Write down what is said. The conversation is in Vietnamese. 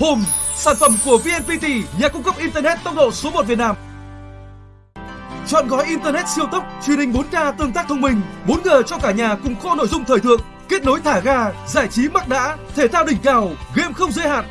Home, sản phẩm của VNPT, nhà cung cấp Internet tốc độ số 1 Việt Nam. Chọn gói Internet siêu tốc, truyền hình 4K tương tác thông minh, 4G cho cả nhà cùng kho nội dung thời thượng, kết nối thả ga, giải trí mắc đã, thể thao đỉnh cao, game không giới hạn,